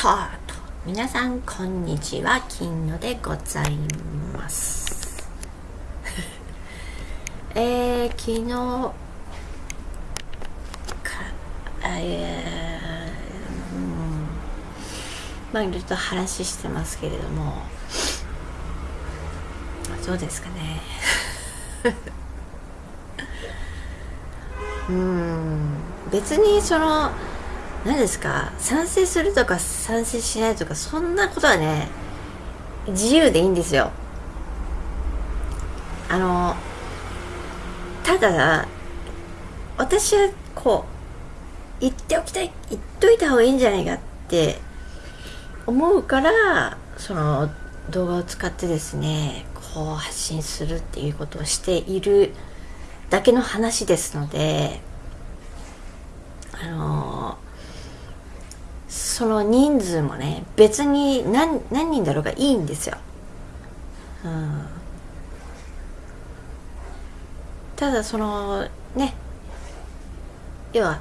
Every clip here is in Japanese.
と皆さんこんにちは。金野でございます。えー、昨日かえー、うん。まあいろいろと話してますけれども。どうですかね。うん。別にその何ですか？賛成するとか賛成しないとかそんなことはね自由でいいんですよ。あのただ私はこう言っておきたい言っといた方がいいんじゃないかって思うからその動画を使ってですねこう発信するっていうことをしているだけの話ですのであのその人数もね別に何何人だろうがいいんですよ、うん、ただそのね要は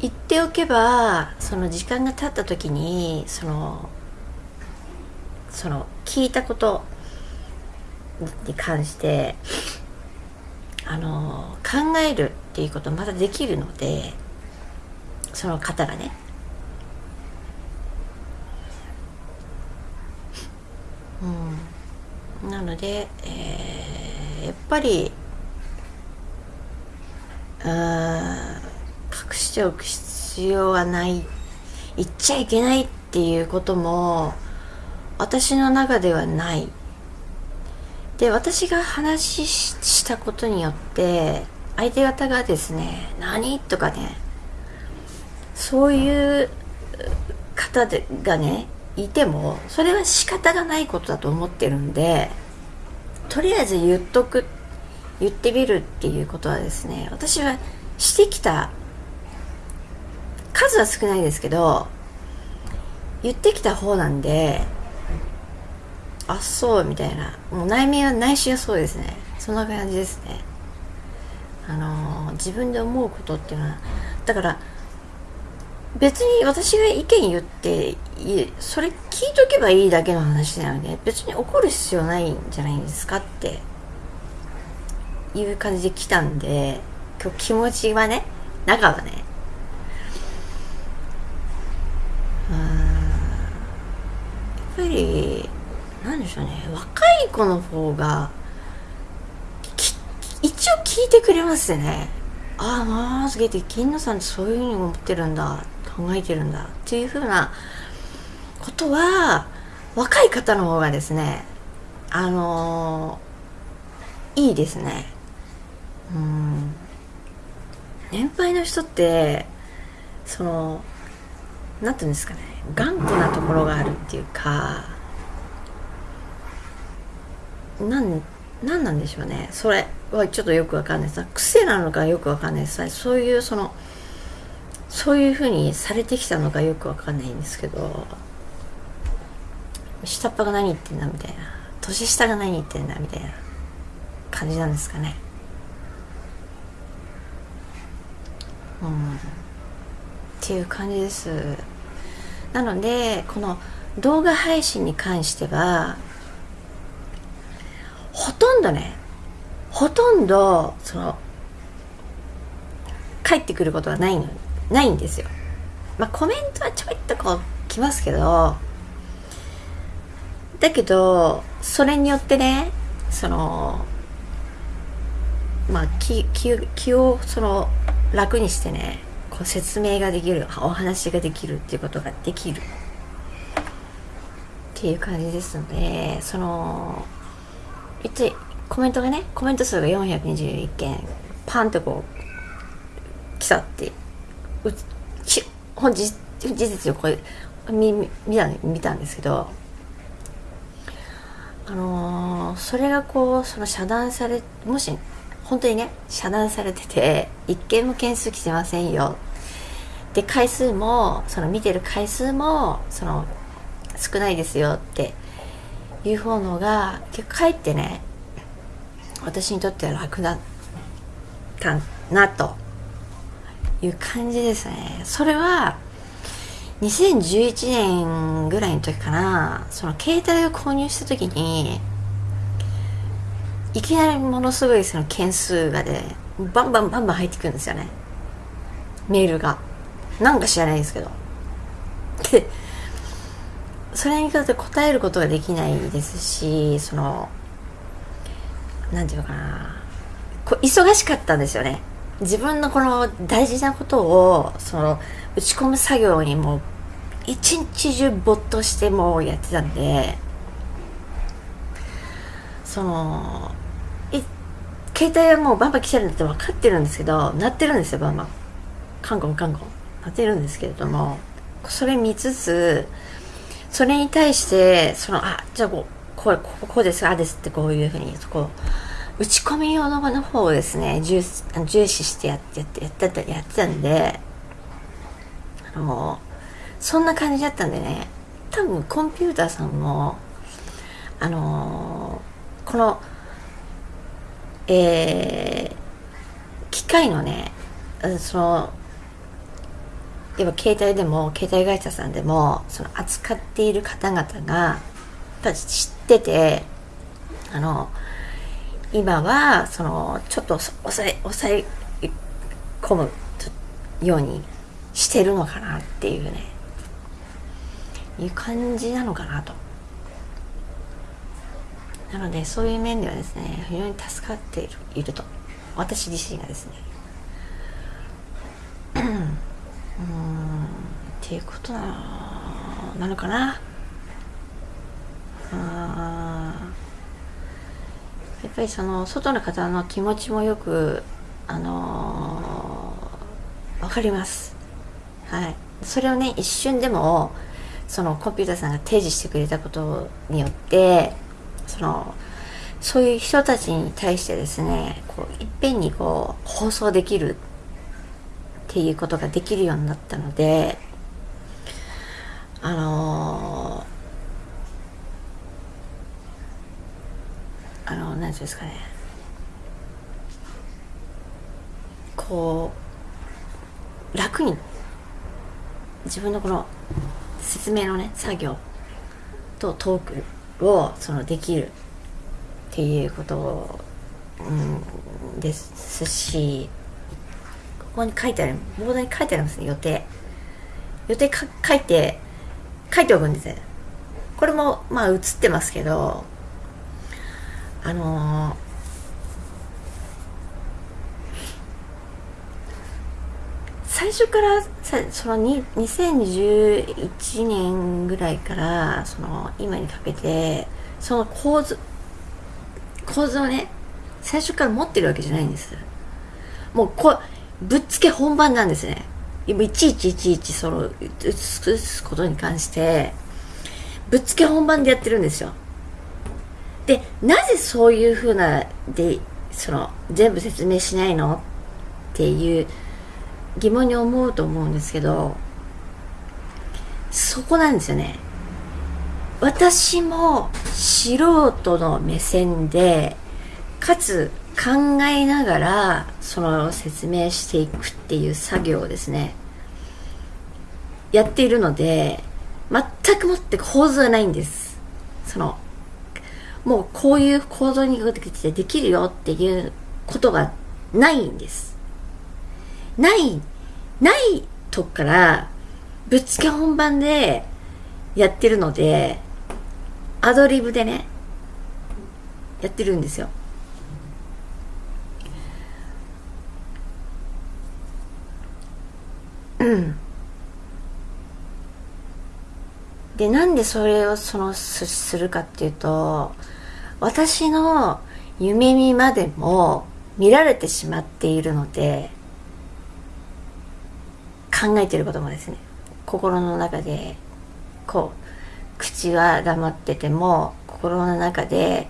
言っておけばその時間が経った時にそのその聞いたことに関してあの考えるっていうことまたできるのでその方がね。うん、なので、えー、やっぱりあ隠しておく必要はない言っちゃいけないっていうことも私の中ではないで私が話したことによって相手方がですね「何?」とかねそういう方でがねいてもそれは仕方がないことだと思ってるんでとりあえず言っとく言ってみるっていうことはですね私はしてきた数は少ないですけど言ってきた方なんであそうみたいな。もう内面は内心はそうですね。そんな感じですね。あのー、自分で思うことっていうのはだから別に私が意見言ってそれ聞いとけばいいだけの話なので別に怒る必要ないんじゃないですかっていう感じで来たんで今日気持ちはね中はねうんやっぱりなんでしょうね若い子の方が一応聞いてくれますね。ああまあすげえ金野さんってそういうふうに思ってるんだ考えてるんだっていうふうなことは若い方の方がですねあの、いいですね。うん。年配の人ってその何て言うんですかね頑固なところがあるっていうかなん何なんでしょうね。それはちょっとよくわかんないです。癖なのかよくわかんないです。そういうそのそういうふうにされてきたのかよくわかんないんですけど下っ端が何言ってんだみたいな年下が何言ってんだみたいな感じなんですかね。うん。っていう感じです。なのでこの動画配信に関してはほとんどねほとんどその帰ってくることはないのないんですよ。まあコメントはちょいっとこう来ますけどだけどそれによってねそのまあ気気気をその楽にしてねこう説明ができるお話ができるっていうことができる。っていう感じですのでその一コメントがねコメント数が421件パンとこう来たってうち本日事実をこれ。見見た見たんですけど。あのー、それがこうその遮断されもし本当にね遮断されてて一件も件数来てませんよ。で回数もその見てる回数もその少ないですよっていう方のが結構かえってね私にとっては楽だったなと。いう感じですね。それは2011年ぐらいの時かな。その携帯を購入した時にいきなりものすごいその件数がで、バンバンバンバン入ってくるんですよね。メールが。なんか知らないですけど。でそれにとって答えることができないですしそのなんていうのかな。こ忙しかったんですよね。自分のこの大事なことをその打ち込む作業にもう一日中没頭してもうやってたんでその携帯はもうバンバン来てるんだって分かってるんですけど鳴ってるんですよバンバン。カンコンカンコン。鳴ってるんですけれどもそれ見つつそれに対してそのあじゃあこうこうここうですあですってこういうふうにそこ打ち込み用のの方をですね。重重視してやってやってやってやってたんであのそんな感じだったんでね。多分コンピューターさんもあのこのえー、機械のねその要は携帯でも携帯会社さんでもその扱っている方々が知っててあの今はそのちょっと抑え抑え込むようにしてるのかなっていうねいう感じなのかなと。なのでそういう面ではですね非常に助かっているいると。私自身がですね。うんっていうことなのかな。あやっぱりその外の方の気持ちもよくあのー、分かります。はい。それをね一瞬でもそのコンピューターさんが提示してくれたことによってそのそういう人たちに対してですねこういっぺんにこう放送できるっていうことができるようになったのであのー、あの何ていうんですかね。こう楽に自分のこの説明のね作業とトークをそのできるっていうことうんですしここに書いてあるボードに書いてありますね予定。予定か書いて書いておくんですよこれもまあ映ってますけどあのー最初からさその2011年ぐらいからその今にかけてその構図構図をね最初から持ってるわけじゃないんです。もうこぶっつけ本番なんですね。いちいちいちいちその映すことに関してぶっつけ本番でやってるんですよ。でなぜそういうふうなでその全部説明しないの？っていう疑問に思うと思うんですけどそこなんですよね。私も素人の目線でかつ考えながらその説明していくっていう作業をですねやっているので全くもって構図がないんです。そのもうこういう構造にできるよっていうことがないんですない、ないとこからぶっつけ本番でやってるので、アドリブでね、やってるんですよ。うん。で、なんでそれをそのするかっていうと、私の夢見までも見られてしまっているので、考えてることもですね心の中でこう口は黙ってても心の中で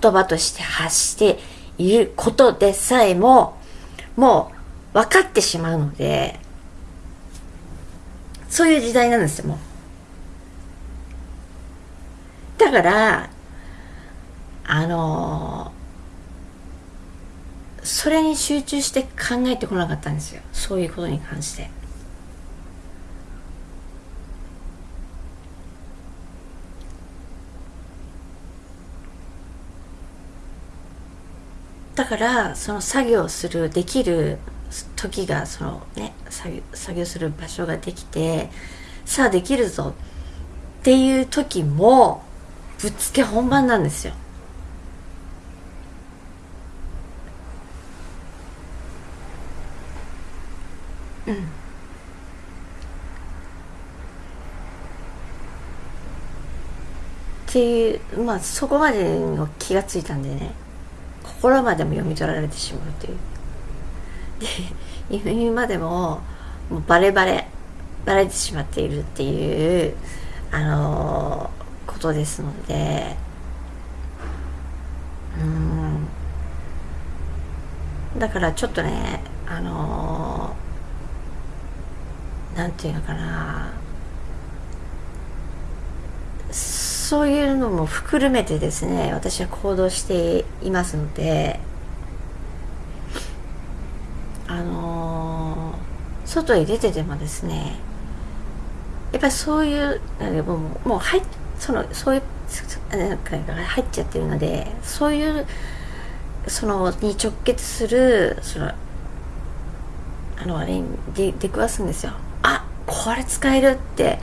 言葉として発していることでさえももう分かってしまうのでそういう時代なんですよもう。だからあのそれに集中して考えてこなかったんですよそういうことに関して。だからその作業するできる時がそのね作業する場所ができてさあできるぞっていう時もぶっつけ本番なんですよっていうまあそこまでの気がついたんでね心までも読み取られてしまうという。で 今でももうバレバレバレてしまっているっていうあのー、ことですのでうん。だからちょっとねあのー、なんていうのかな。そういうのも含めてですね私は行動していますのであのー、外へ出ててもですねやっぱりそういうもうもう入そのそういうなんか入っちゃってるのでそういうそのに直結するそのあのあれに出くわすんですよ。あこれ使えるって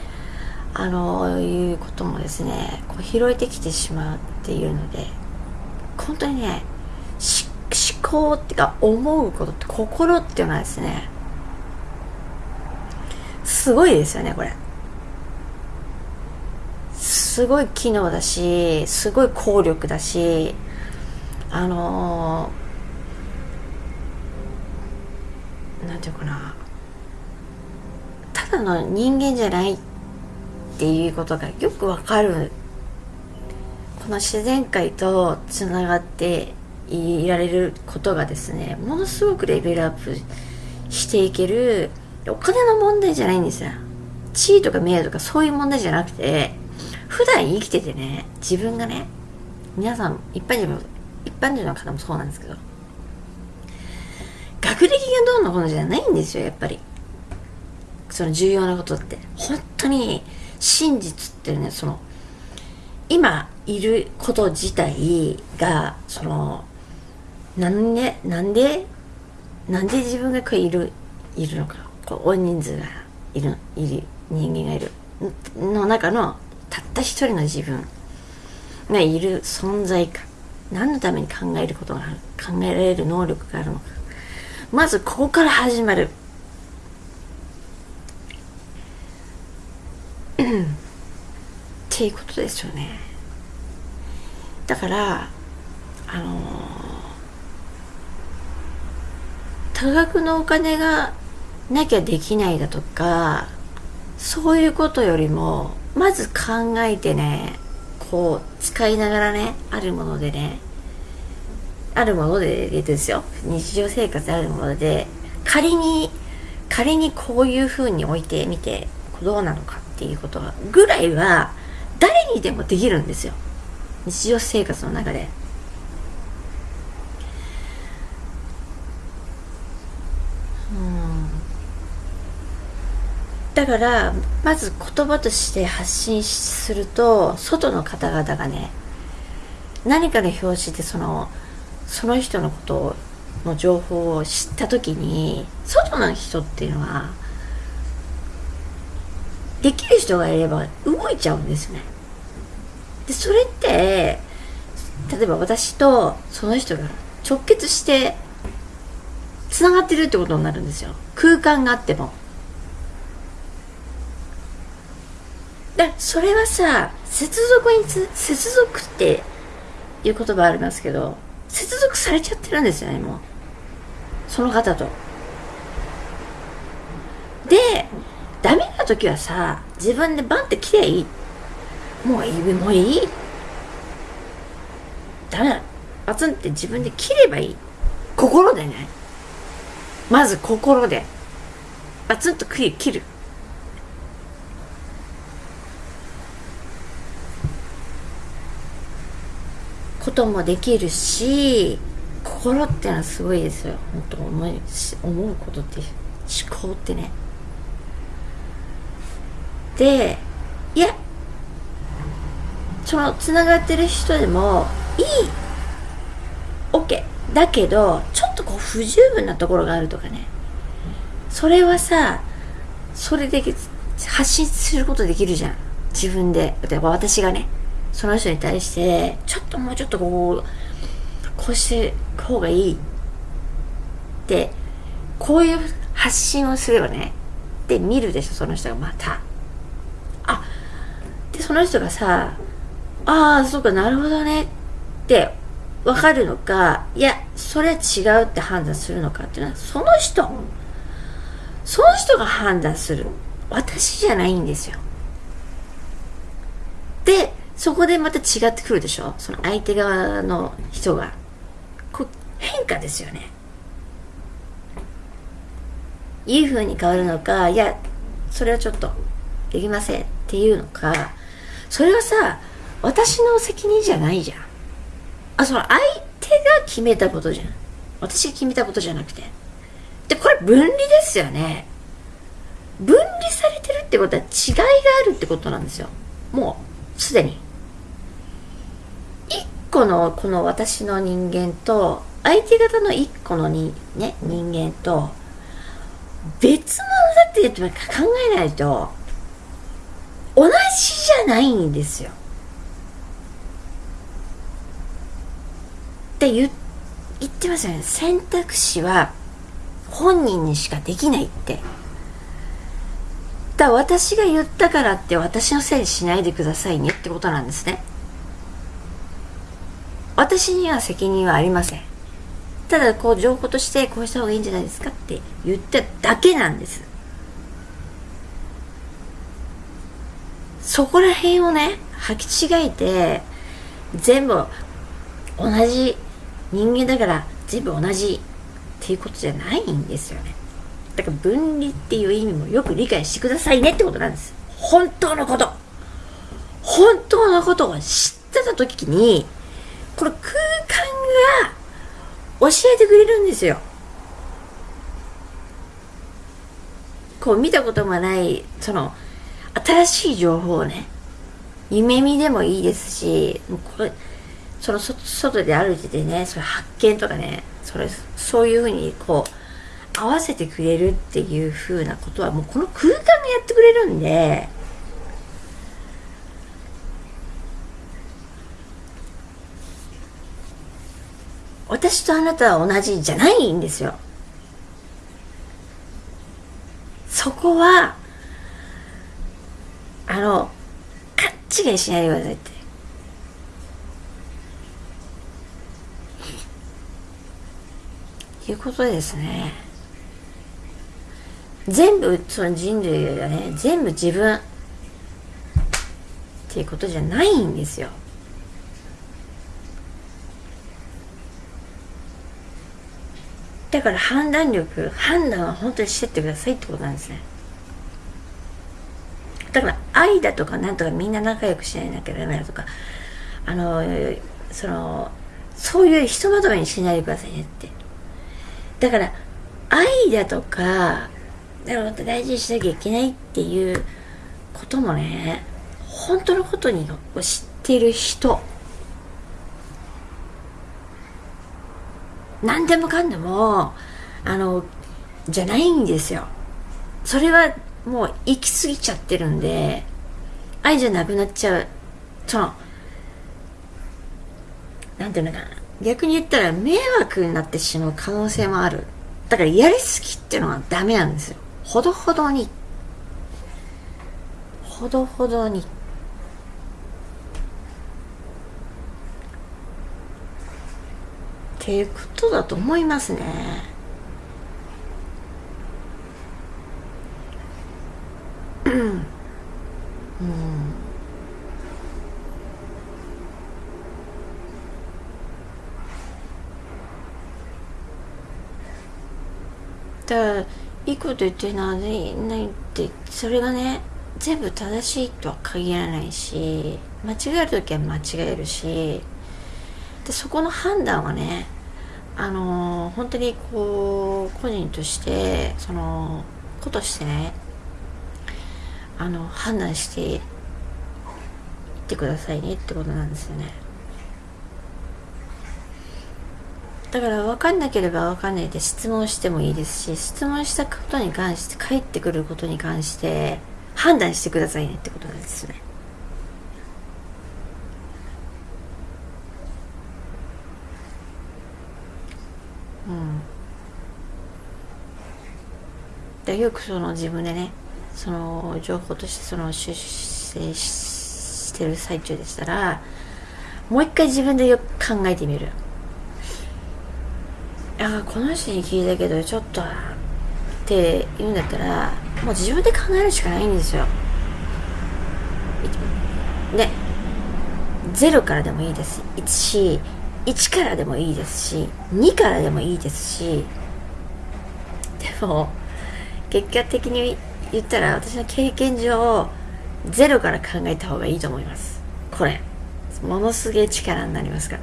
あのいうこともですねこう拾えてきてしまうっていうので本当にね思考っていうか思うことって心っていうのはですねすごいですよねこれ。すごい機能だしすごい効力だしあのー、なんていうかな。ただの人間じゃないっていうことがよくわかる。この自然界とつながっていられることがですねものすごくレベルアップしていける。お金の問題じゃないんですよ。地位とか名誉とかそういう問題じゃなくて普段生きててね自分がね皆さん一般人も一般人の方もそうなんですけど学歴がどうのこうのじゃないんですよやっぱり。その重要なことって。本当に真実っていうねその今いること自体がそのなんでなんでなんで自分がこういるいるのか。こう大人数がいるいる人間がいる。の中のたった一人の自分がいる存在か。何のために考えることがある考えられる能力があるのか。まずここから始まる。っていうことですよね。だからあの多額のお金がなきゃできないだとかそういうことよりもまず考えてねこう使いながらねあるものでねあるものでですよ。日常生活あるもので仮に仮にこういうふうに置いてみてどうなのか。っていうことぐらいは誰にでもできるんですよ。日常生活の中で。だからまず言葉として発信すると外の方々がね何かの表紙でそのその人のことの情報を知った時に外の人っていうのはできる人がいれば動いちゃうんですね。でそれって例えば私とその人が直結してつながってるってことになるんですよ。空間があっても。でそれはさ接続につ接続っていう言葉ありますけど接続されちゃってるんですよねもう。その方と。でダメな時はさ自分でバンって切りゃいい。もういいもういい。ダメだバツンって自分で切ればいい。心でね。まず心で。バツンと切る。こともできるし心ってのはすごいですよ。本当思い思うことって思考ってね。でいやそのつながってる人でもいい OK だけどちょっとこう不十分なところがあるとかね。それはさそれで発信することできるじゃん。自分で。例えば私がねその人に対してちょっともうちょっとこうこうして方がいい。ってこういう発信をすればねで見るでしょその人がまた。その人がさああそうかなるほどねって分かるのかいやそれは違うって判断するのかっていうのはその人その人が判断する。私じゃないんですよ。でそこでまた違ってくるでしょ？その相手側の人が。こ変化ですよね。いい風に変わるのかいやそれはちょっとできませんっていうのかそれはさ私の責任じゃないじゃん。あその相手が決めたことじゃん。私が決めたことじゃなくて。でこれ分離ですよね。分離されてるってことは違いがあるってことなんですよ。もうすでに。一個のこの私の人間と相手方の一個のに、ね、人間と別物だって考えないと。同じじゃないんですよ。って言言ってますよね。選択肢は本人にしかできないって。だ私が言ったからって私のせいにしないでくださいねってことなんですね。私には責任はありません。ただこう情報としてこうした方がいいんじゃないですかって言っただけなんです。そこら辺をね履き違えて全部同じ人間だから全部同じっていうことじゃないんですよね。だから分離っていう意味もよく理解してくださいねってことなんです。本当のこと。本当のことを知ってた時にこの空間が教えてくれるんですよ。こう見たこともないその新しい情報をね夢見でもいいですしもうこれその外で歩いててねそれ発見とかねそれそういうふうにこう合わせてくれるっていうふうなことはもうこの空間がやってくれるんで私とあなたは同じじゃないんですよ。そこはあの勘違いしないでくださいって。いうことですね。全部その人類がね全部自分。っていうことじゃないんですよ。だから判断力判断は本当にしてってくださいってことなんですね。愛だとかなんとかみんな仲良くしないなきゃダメだとかあのそのそういうひとまとめにしないでくださいねって。だから愛だとかも大事にしなきゃいけないっていうこともね本当のことに知ってる人。何でもかんでもあのじゃないんですよ。それはもう行き過ぎちゃってるんで愛じゃなくなっちゃう。そのなんていうのかな。逆に言ったら迷惑になってしまう可能性もある。だからやりすぎっていうのはダメなんですよ。ほどほどに。ほどほどに。っていうことだと思いますね。うん。だいいこと言ってるのはないってそれがね全部正しいとは限らないし間違える時は間違えるしでそこの判断はねあのー、本当にこう個人としてその子としてねあの判断していってくださいねってことなんですよね。だから分かんなければ分かんないで質問してもいいですし質問したことに関して返ってくることに関して判断してくださいねってことなんですよね。うん。でよくその自分でねその情報としてその出世してる最中でしたらもう一回自分でよく考えてみる。ああこの人に聞いたけどちょっとって言うんだったらもう自分で考えるしかないんですよ。ね0からでもいいです。し1からでもいいですし2からでもいいですしでも結果的に言ったら私の経験上0から考えた方がいいと思います。これ。ものすげえ力になりますか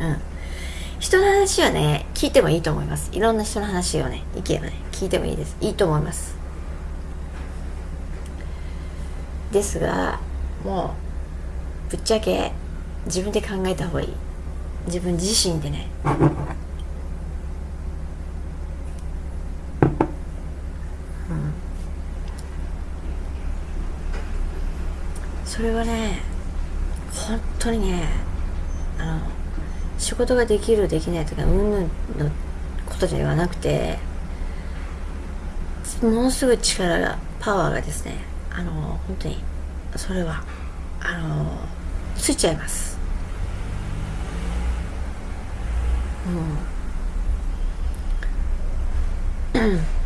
ら。うん。人の話はね聞いてもいいと思います。いろんな人の話をね意見をね聞いてもいいです。いいと思います。ですがもうぶっちゃけ自分で考えた方がいい。自分自身でね。それはね本当にねあの仕事ができるできないとかうんぬんのことじゃなくてものすごい力がパワーがですねあの本当にそれはあのついちゃいます。うん。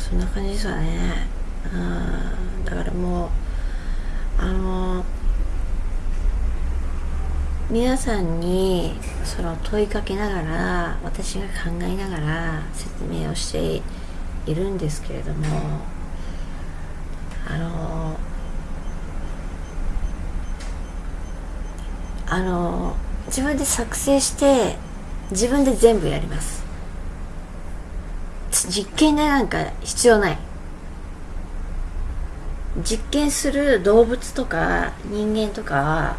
そんな感じですわねだからもうあの皆さんにその問いかけながら私が考えながら説明をしているんですけれどもあのあの自分で作成して自分で全部やります。実験でなんか必要ない。実験する動物とか人間とか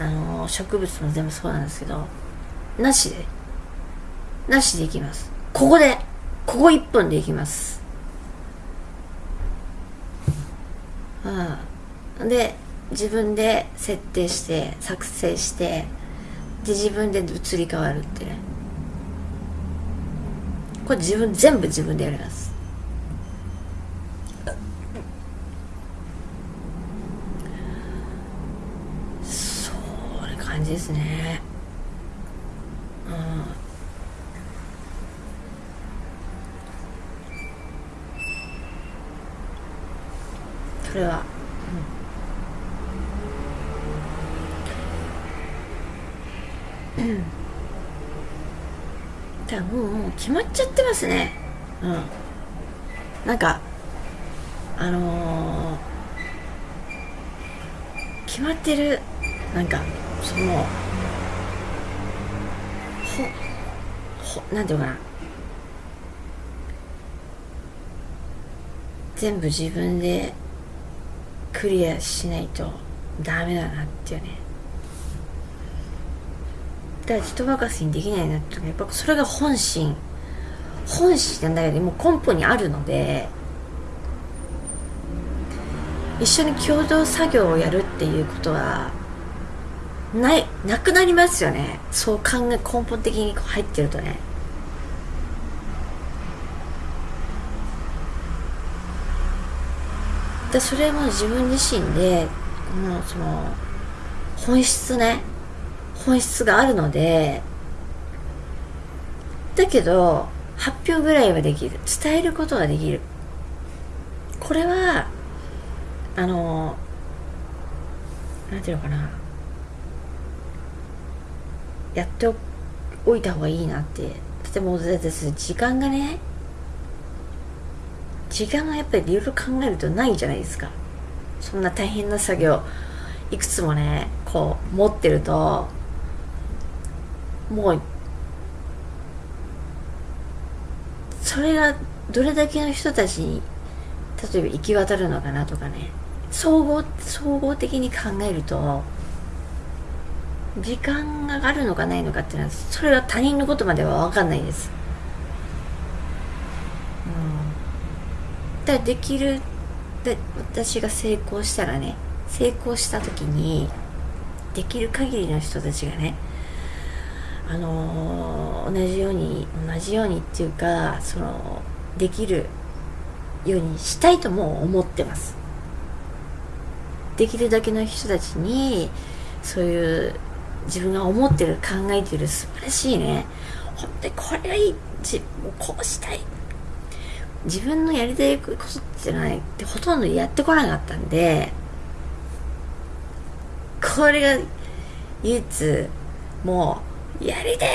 あの植物も全部そうなんですけどなしで。なしでいきます。ここで。ここ1分でいきます。うん。で自分で設定して作成してで自分で移り変わるってね。これ自分全部自分でやります。そういう感じですね。うん。それは、うん、うんだもうもう決まっちゃってますね。うん。なんかあのー、決まってる。なんかそのほほなんていうかな。全部自分でクリアしないとダメだなっていうねだから人任せにできないなってやっぱそれが本心。本心なんだけどもう根本にあるので一緒に共同作業をやるっていうことはないなくなりますよね。そう考え根本的に入ってるとね。でそれも自分自身でもうその本質ね。本質があるのでだけど発表ぐらいはできる。伝えることができる。これはあのなんていうのかな。やっておいた方がいいなって。とてもです時間がね時間がやっぱりいろいろ考えるとないじゃないですか。そんな大変な作業いくつもねこう持ってるともうそれがどれだけの人たちに例えば行き渡るのかなとかね。総合総合的に考えると時間があるのかないのかっていうのはそれは他人のことまでは分かんないです、うん、だできるで私が成功したらね成功した時にできる限りの人たちがねあの、同じように同じようにっていうかそのできるようにしたいとも思ってます。できるだけの人たちにそういう自分が思ってる考えてる素晴らしいね。本当にこれがいい自こうしたい。自分のやりたいことじゃないってほとんどやってこなかったんでこれが唯一もうやりてーっ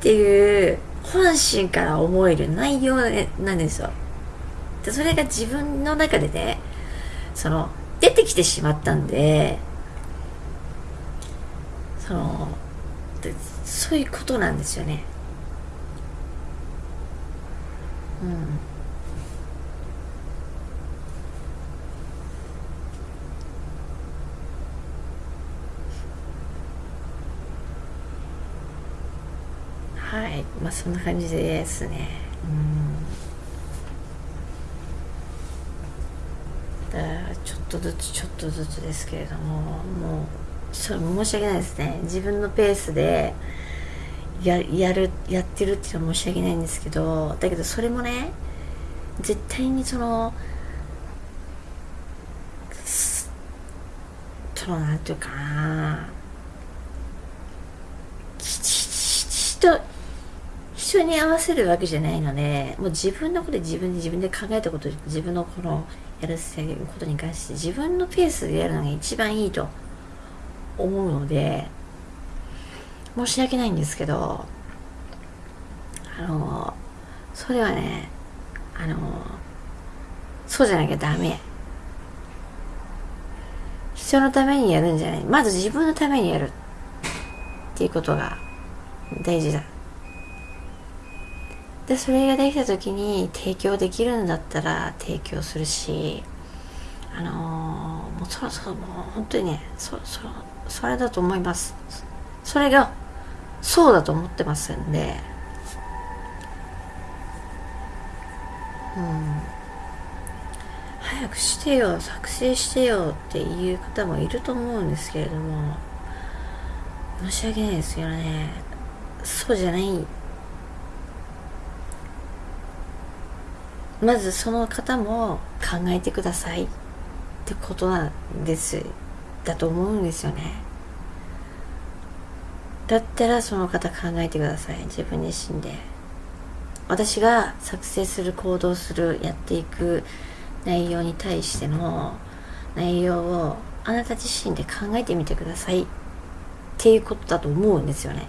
ていう本心から思える内容なんですよ。でそれが自分の中でねその出てきてしまったんでそのそういうことなんですよね。うんはいまあそんな感じですね。うん。ちょっとずつちょっとずつですけれどももうそれ申し訳ないですね。自分のペースでややるやってるっていうのは申し訳ないんですけどだけどそれもね絶対にそのそのなんていうかな人人に合わせるわけじゃないのでもう自分のことで自分で自分で考えたこと自分のこのやることに関して自分のペースでやるのが一番いいと思うので申し訳ないんですけどあのそれはねあのそうじゃなきゃダメ。人のためにやるんじゃない。まず自分のためにやるっていうことが大事だ。でそれができた時に提供できるんだったら提供するしあのー、もうそろそろもう本当にねそそそれだと思います。それがそうだと思ってますんで。うん。早くしてよ作成してよっていう方もいると思うんですけれども申し訳ないですよね。そうじゃないまずその方も考えてくださいってことなんですだと思うんですよね。だったらその方考えてください自分自身で。私が作成する行動するやっていく内容に対しての内容をあなた自身で考えてみてくださいっていうことだと思うんですよね。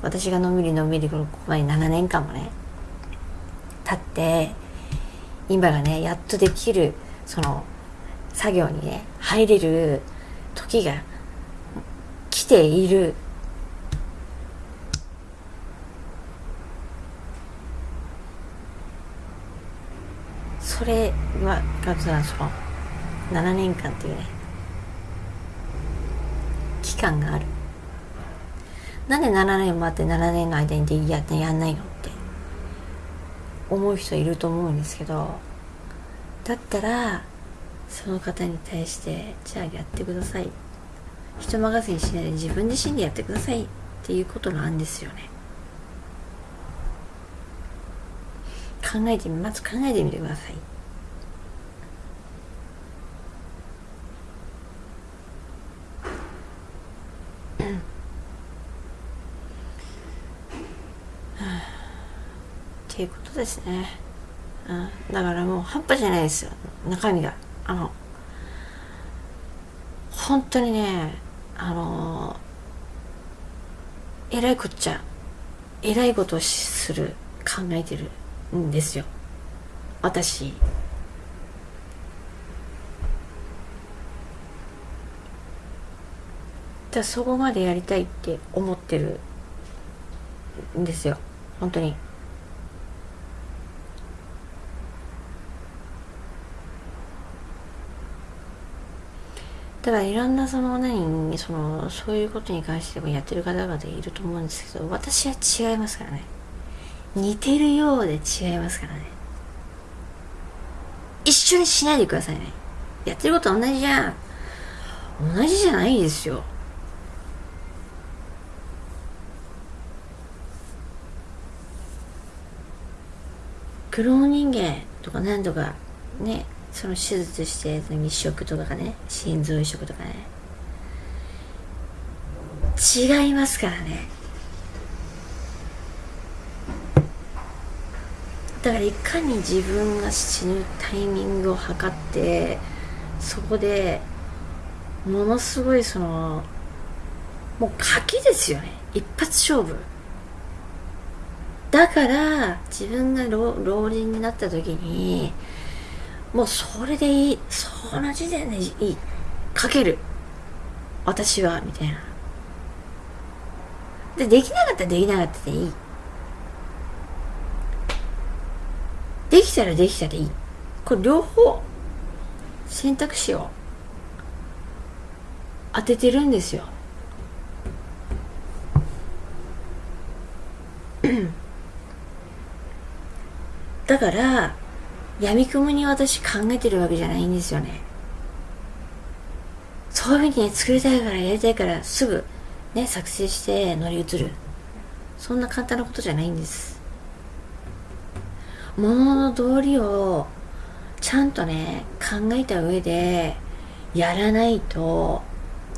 私がのんびりのんびりここまで7年間もね経って今がねやっとできるその作業にね入れる時が来ている。それはがその7年間っていうね期間がある。なんで7年待って7年の間にでややんないの？っ思う人いると思うんですけどだったらその方に対してじゃあやってください。人任せにしないで自分自身でやってください。っていうことなんですよね。考えてみまず考えてみてください。っていうことですね、うん、だからもう半端じゃないですよ。中身が。あの本当にねあのえらいこっちゃえらいことをする考えてるんですよ。私。だそこまでやりたいって思ってるんですよ。本当に。だからいろんなその何そのそういうことに関してもやってる方々いると思うんですけど私は違いますからね。似てるようで違いますからね。一緒にしないでくださいね。やってること同じじゃん。同じじゃないですよ。クローン人間とか何とかねその手術して移植とかね心臓移植とかね。違いますからね。だからいかに自分が死ぬタイミングを測ってそこでものすごいそのもう賭けですよね。一発勝負。だから自分が老老人になった時にもうそれでいい。その時点でいい。かける。私はみたいな。でできなかったらできなかったでいい。できたらできたらいい。これ両方選択肢を当ててるんですよ。だから闇雲に私考えてるわけじゃないんですよね。そういうふうにね作りたいからやりたいからすぐね作成して乗り移る。そんな簡単なことじゃないんです。物のの道理をちゃんとね考えた上でやらないと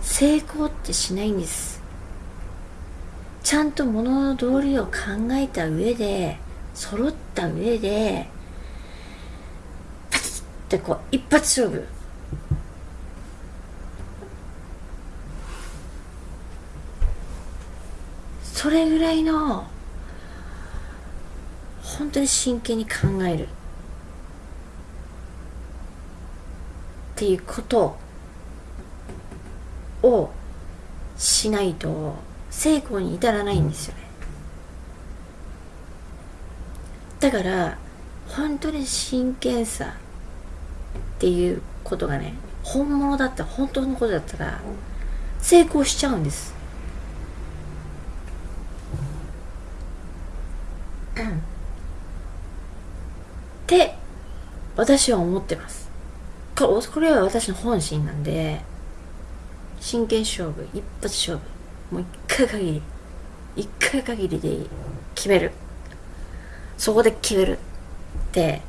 成功ってしないんです。ちゃんと物のの道理を考えた上で揃った上でてこう一発勝負。それぐらいの本当に真剣に考える。っていうことをしないと成功に至らないんですよね。だから本当に真剣さ。っていうことがね本物だった本当のことだったら成功しちゃうんです。って私は思ってます。これは私の本心なんで真剣勝負一発勝負もう一回限り一回限りで決める。そこで決めるって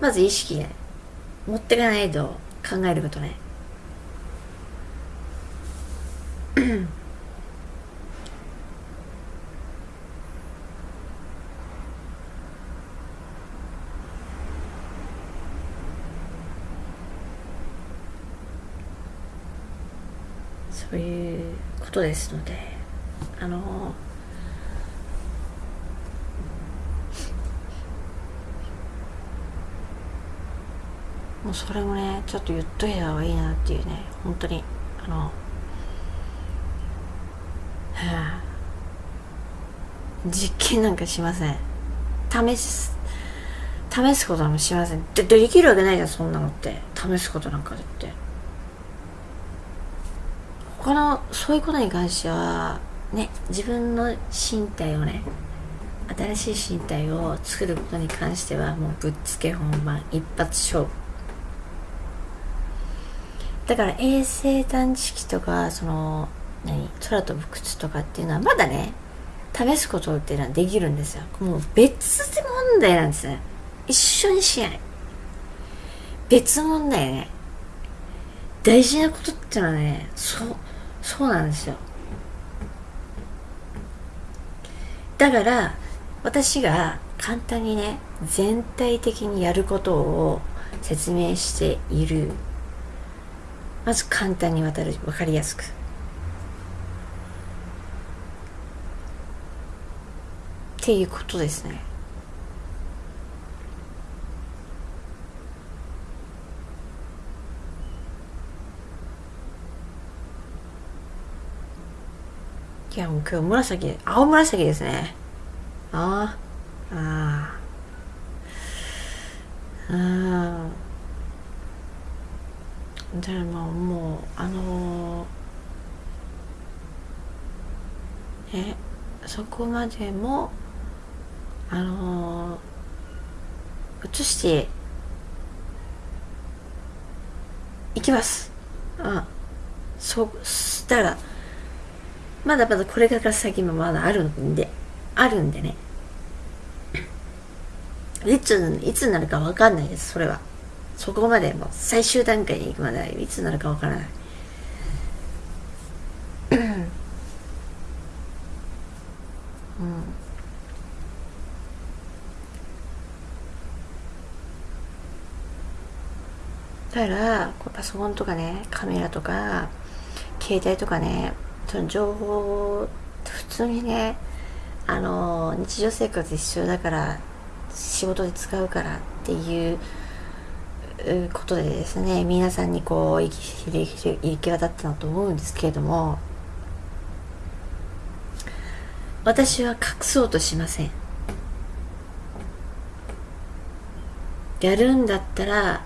まず意識ね持ってかないと考えることね。そういうことですのであのもうそれもねちょっと言っといた方がいいなっていうね本当に。あのはあ。実験なんかしません。試す試すこともしません。でできるわけないじゃんそんなのって。試すことなんかだって他のそういうことに関してはね自分の身体をね新しい身体を作ることに関してはもうぶっつけ本番一発勝負。だから衛星探知機とかその何空飛ぶ靴とかっていうのはまだね試すことっていうのはできるんですよ。もう別問題なんですね。一緒にしない。別問題ね。大事なことっていうのはねそうそうなんですよ。だから私が簡単にね全体的にやることを説明しているまず簡単に渡る分かりやすく。っていうことですね。いやもう今日紫青紫ですね。ああああでももうあのえそこまでもあの移していきます。あそしたらまだまだこれから先もまだあるんであるんでね。いついつになるか分かんないですそれは。そこまでもう最終段階に行くまでいつになるか分からない。うん。だからパソコンとかねカメラとか携帯とかねその情報普通にねあの日常生活必要だから仕事で使うからっていうことでですね皆さんにこう行き渡ったなと思うんですけれども私は隠そうとしません。やるんだったら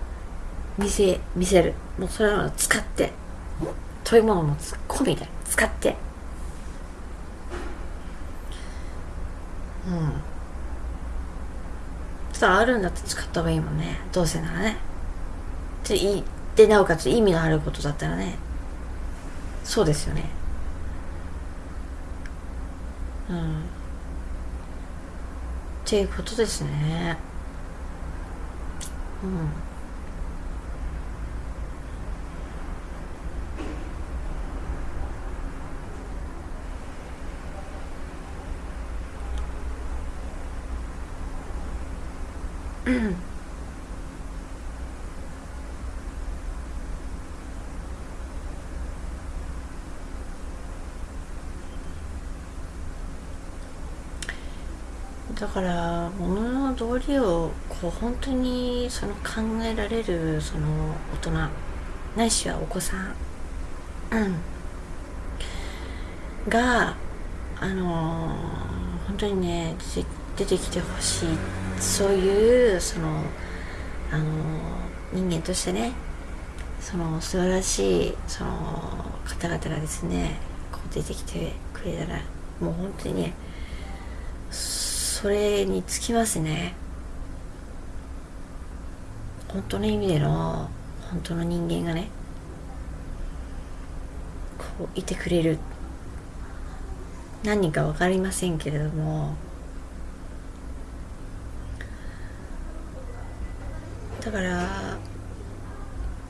見せ見せる。もうそれを使って。そういうものも突っ込みで使って。うん。そしたらあるんだって使った方がいいもんね。どうせならね。でいいでなおかつ意味のあることだったらね。そうですよね。うん。っていうことですね。うん。うん。から物の道理をこう本当にその考えられるその大人ないしはお子さん、うん、があのー、本当にね出てきてほしいそういうそのあの人間としてねその素晴らしいその方々がですねこう出てきてくれたらもう本当にねそれにつきますね。本当の意味での本当の人間がねこういてくれる。何人か分かりませんけれどもだから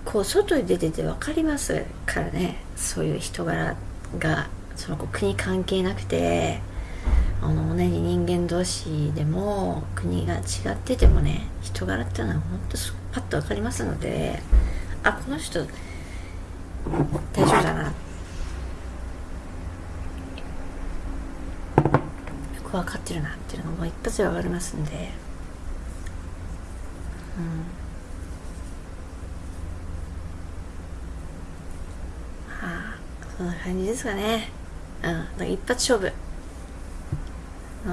こう外に出てて分かりますからね。そういう人柄がその国関係なくてあの同じ人間同士でも国が違っててもね人柄っていうのは本当パッと分かりますのであこの人大丈夫だな。よく分かってるなっていうのがもう一発で分かりますんで。うん。はあそんな感じですかね。うん。一発勝負。う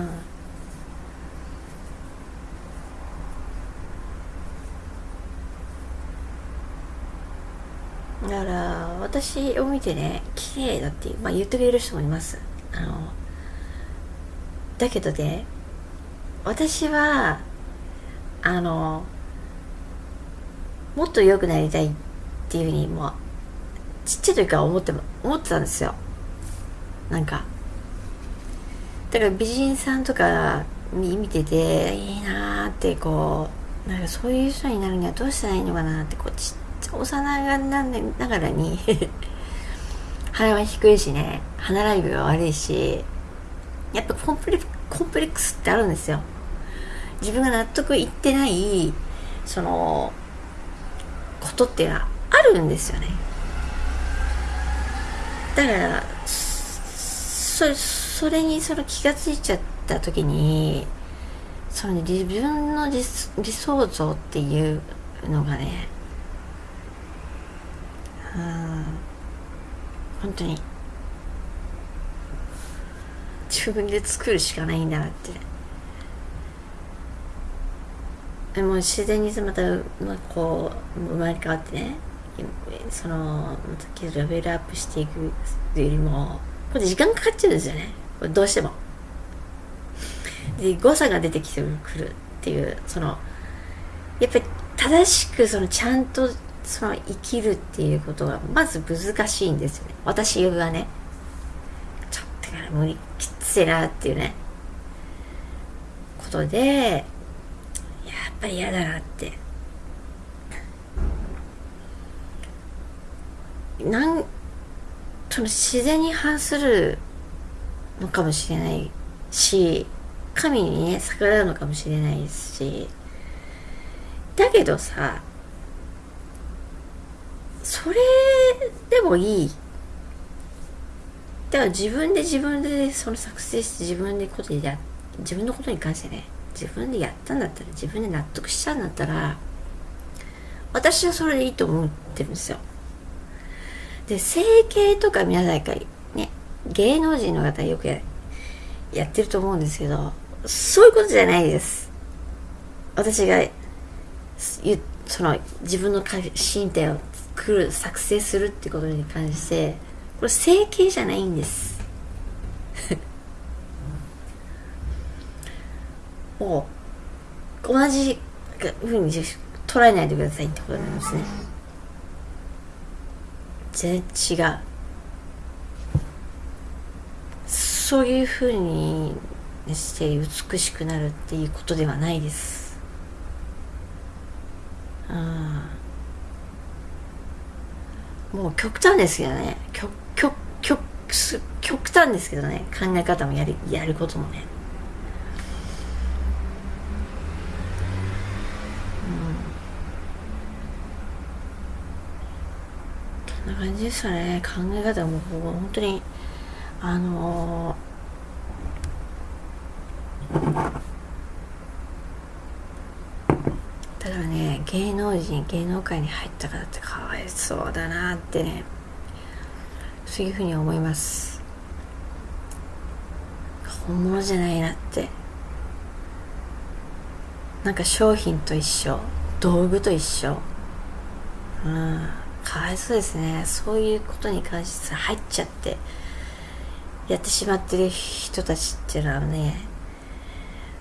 ん、だから私を見てね綺麗だって、まあ、言ってくれる人もいます。あのだけどね私はあのもっと良くなりたいっていうふうにもうちっちゃい時から思って思ってたんですよ。なんかだから美人さんとか見てていいなーってこうなんかそういう人になるにはどうしたらいいのかなってこうちっちゃい幼がながらに 鼻は低いしね歯並びは悪いしやっぱコンプレコンプレックスってあるんですよ。自分が納得いってないそのことってあるんですよね。だからそれそれにその気が付いちゃった時にその自分の理想像っていうのがねうん本当に自分で作るしかないんだなって。も自然にまた、まあ、こう生まれ変わってねそのまたレベルアップしていくよりもこれ時間かかっちゃうんですよね。これどうしても。で誤差が出てきてくるっていうそのやっぱり正しくそのちゃんとその生きるっていうことがまず難しいんですよね。私がねちょっとから無理きついなっていうねことでやっぱり嫌だなって。なんその自然に反するのかもしれないし神にね逆らうのかもしれないですし。だけどさそれでもいい。だから自分で自分でその作成して自分でことや自分のことに関してね自分でやったんだったら自分で納得したんだったら私はそれでいいと思ってるんですよ。で整形とか皆さんからね芸能人の方よくややってると思うんですけどそういうことじゃないです。私がその自分の身体を作る作成するってことに関してこれ整形じゃないんです。もう同じふうに捉えないでくださいってことなんですね。全然違う。そういうふうにして美しくなるっていうことではないです。あもう極端ですけどね。極極極極端ですけどね。考え方もやるやることもね。な感じでしたね。考え方も本当にあのー、だからね芸能人芸能界に入った方ってかわいそうだなってねそういうふうに思います。本物じゃないなって。なんか商品と一緒道具と一緒。うん。かわいそうですね。そういうことに関して入っちゃってやってしまってる人たちっていうのはね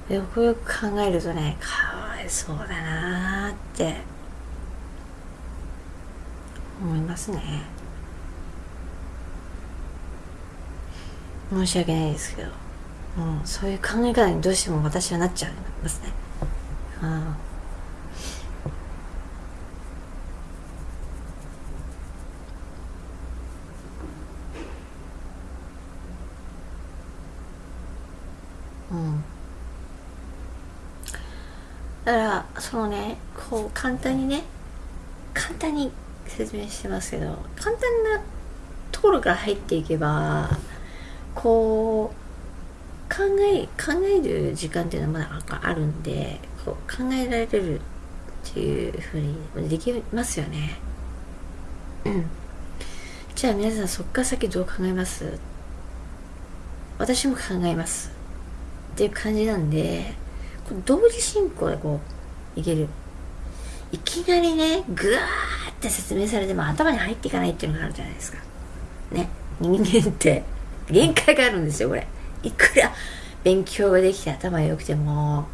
よくよく考えるとねかわいそうだなって思いますね。申し訳ないですけど、うん、そういう考え方にどうしても私はなっちゃいますね。うん。だからそのねこう簡単にね簡単に説明してますけど簡単なところから入っていけばこう考え考える時間っていうのはまだあるんでこう考えられるっていうふうにできますよね。うん。じゃあ皆さんそっから先どう考えます？私も考えます。っていう感じなんで同時進行でこういける。いきなりねぐわーって説明されても頭に入っていかないっていうのがあるじゃないですか。ね。人間って限界があるんですよこれ。いくら勉強ができて頭良くても。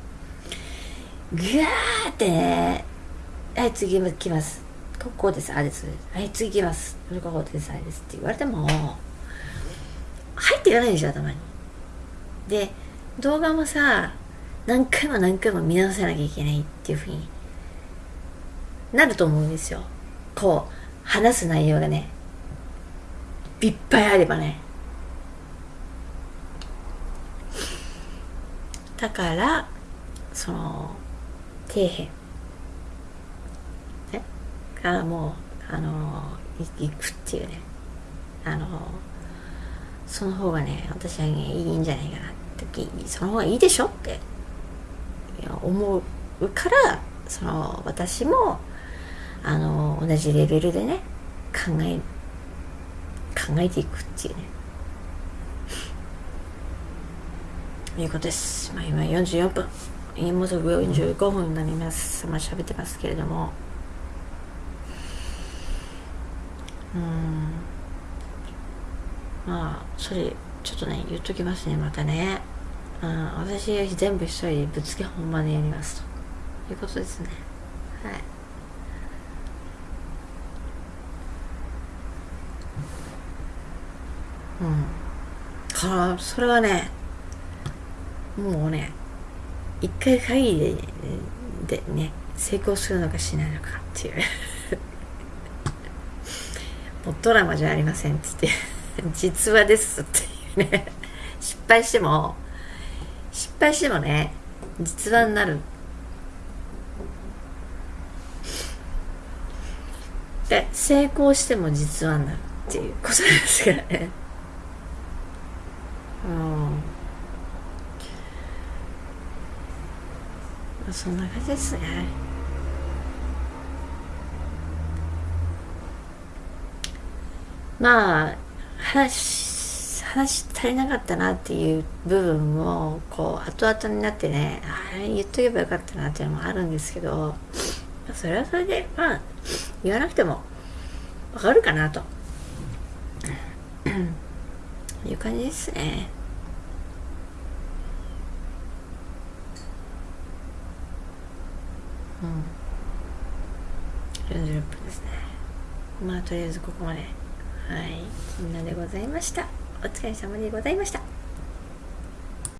ぐわーってねはい次来ます。ここですあれです。はい次来ます。ここですあれですって言われても入っていかないでしょ頭に。で動画もさ何回も何回も見直さなきゃいけないっていうふうになると思うんですよ。こう話す内容がねいっぱいあればね。だからその底辺。ねからもうあの行くっていうね。あのその方がね私はねいいんじゃないかなってその方がいいでしょって思うからその私もあの同じレベルでね考え考えていくっていうね。いうことです、まあ、今44分。もうすぐ45分になります。まあ喋ってますけれども。うん。まあそれちょっとね言っときますねまたね、うん、私全部一人でぶつけ本番でやりますと。いうことですね。はい。うん。からそれはねもうね一回限りででね成功するのかしないのかっていう。もうドラマじゃありませんって言って 実話ですって。ね。失敗しても失敗してもね実話になる。で成功しても実話になるっていうことですからね。うん。そんな感じですね。まあ話話足りなかったなっていう部分もこう後々になってねあれ言っとけばよかったなっていうのもあるんですけどそれはそれでまあ言わなくてもわかるかなと いう感じですね。うん。40分ですね。まあとりあえずここまで。はい、みんなでございました。お疲れ様でございました。